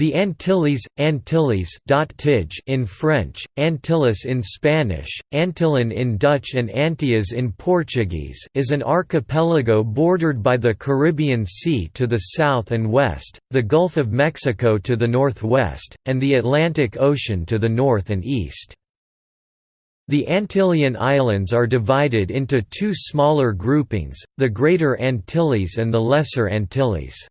The Antilles, Antilles in French, Antilles in Spanish, Antillen in Dutch and Antilhas in Portuguese is an archipelago bordered by the Caribbean Sea to the south and west, the Gulf of Mexico to the northwest, and the Atlantic Ocean to the north and east. The Antillean Islands are divided into two smaller groupings, the Greater Antilles and the Lesser Antilles.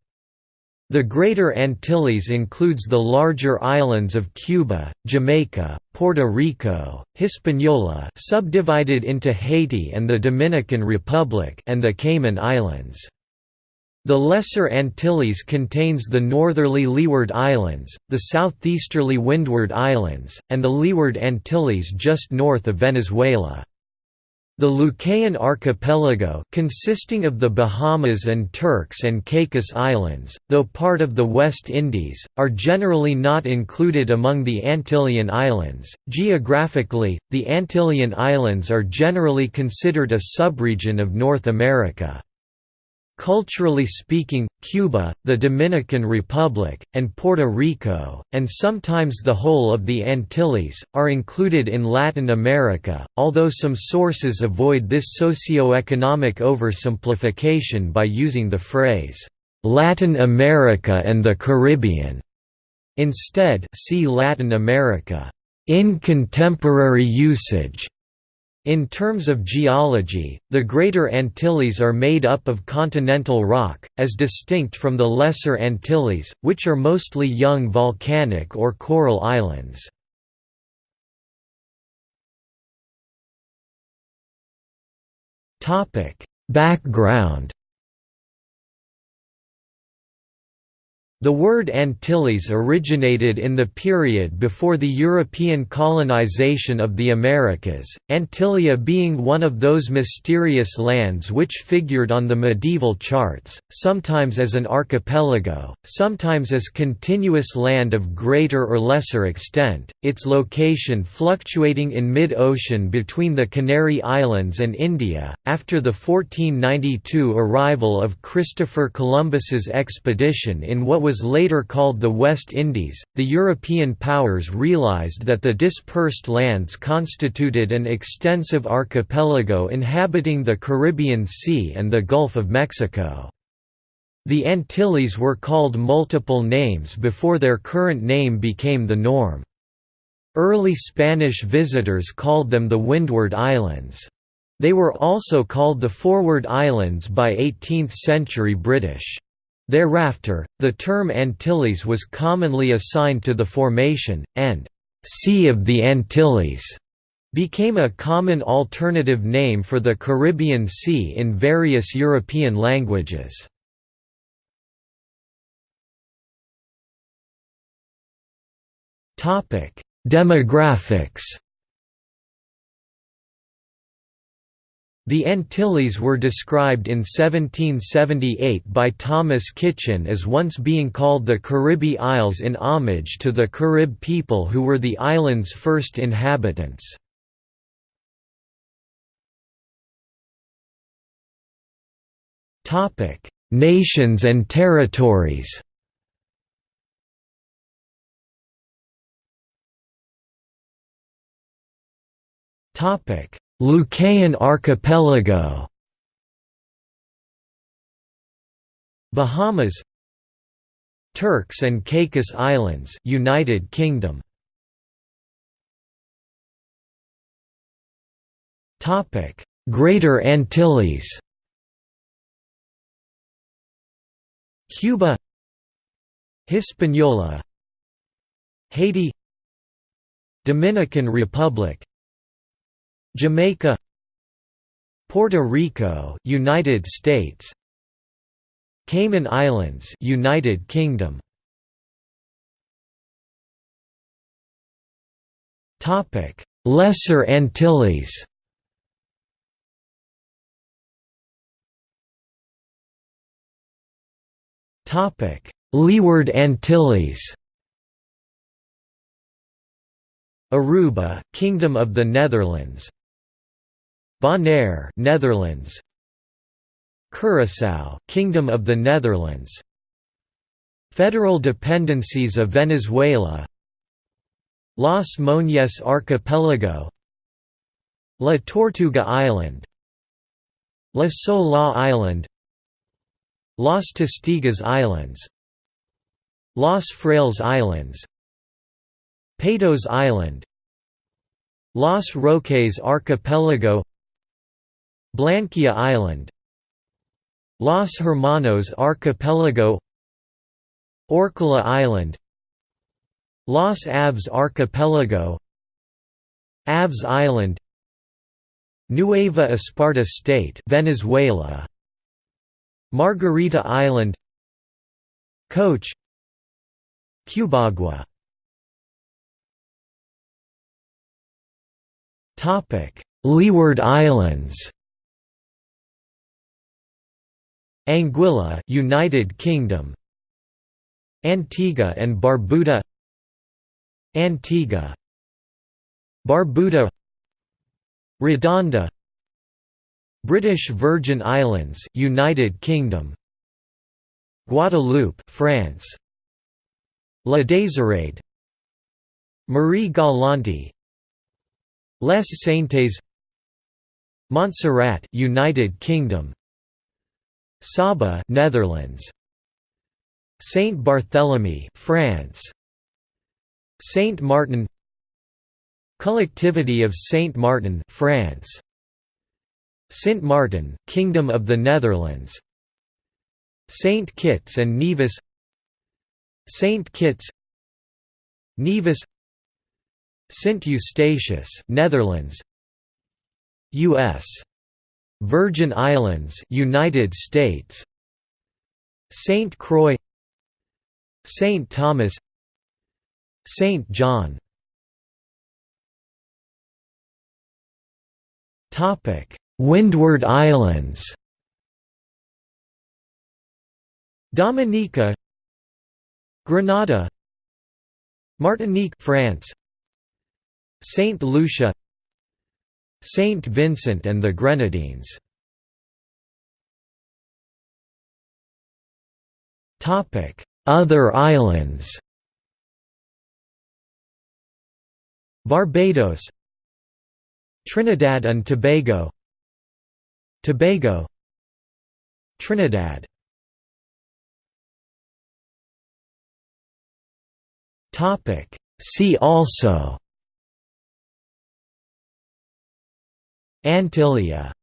The Greater Antilles includes the larger islands of Cuba, Jamaica, Puerto Rico, Hispaniola subdivided into Haiti and the Dominican Republic and the Cayman Islands. The Lesser Antilles contains the northerly Leeward Islands, the southeasterly Windward Islands, and the Leeward Antilles just north of Venezuela. The Lucayan Archipelago consisting of the Bahamas and Turks and Caicos Islands, though part of the West Indies, are generally not included among the Antillean Islands. Geographically, the Antillean Islands are generally considered a subregion of North America. Culturally speaking, Cuba, the Dominican Republic, and Puerto Rico, and sometimes the whole of the Antilles, are included in Latin America, although some sources avoid this socio-economic oversimplification by using the phrase, "'Latin America and the Caribbean' instead see Latin America. In contemporary usage in terms of geology, the Greater Antilles are made up of continental rock, as distinct from the Lesser Antilles, which are mostly young volcanic or coral islands. Background The word Antilles originated in the period before the European colonization of the Americas, Antilia being one of those mysterious lands which figured on the medieval charts, sometimes as an archipelago, sometimes as continuous land of greater or lesser extent, its location fluctuating in mid-ocean between the Canary Islands and India. After the 1492 arrival of Christopher Columbus's expedition in what was was later called the West Indies, the European powers realized that the dispersed lands constituted an extensive archipelago inhabiting the Caribbean Sea and the Gulf of Mexico. The Antilles were called multiple names before their current name became the norm. Early Spanish visitors called them the Windward Islands. They were also called the Forward Islands by 18th-century British. Thereafter, the term Antilles was commonly assigned to the formation, and «Sea of the Antilles» became a common alternative name for the Caribbean Sea in various European languages. Demographics The Antilles were described in 1778 by Thomas Kitchin as once being called the Caribbee Isles in homage to the Carib people who were the island's first inhabitants. Nations and territories Topic Lucayan Archipelago. Bahamas. Turks and Caicos Islands United Kingdom. Topic Greater Antilles. Cuba. Hispaniola. Haiti. Dominican Republic Jamaica Puerto Rico, United States Cayman Islands, United Kingdom. Topic: Lesser Antilles. Topic: Leeward Antilles. Aruba, Kingdom of the Netherlands Bonaire, Netherlands. Curaçao, Kingdom of the Netherlands. Federal dependencies of Venezuela. Los Monjes Archipelago. La Tortuga Island. La Sola Island. Los Testigos Islands. Los Frailes Islands. Patos Island. Los Roques Archipelago Blanquilla Island. Los Hermanos Archipelago. Orchila Island. Los Aves Archipelago. Aves Island. Nueva Esparta State Venezuela. Margarita Island. Coche Cubagua Topic Leeward Islands Anguilla United Kingdom. Antigua and Barbuda. Antigua. Barbuda. Redonda British Virgin Islands United Kingdom. Guadeloupe France. La Désirade. Marie Galante Les Saintes. Montserrat United Kingdom Saba Netherlands. Saint Barthélemy France. Saint Martin. Collectivity of Saint Martin France. Saint Martin, Kingdom of the Netherlands. Saint Kitts and Nevis. Saint Kitts. Nevis. Saint Eustatius, Netherlands. US Virgin Islands, United States. Saint Croix. Saint Thomas. Saint John. Topic Windward Islands. Dominica. Grenada. Martinique France. Saint Lucia Saint Vincent and the Grenadines. Topic Other islands. Barbados. Trinidad and Tobago. Tobago. Trinidad. Topic See also Antillia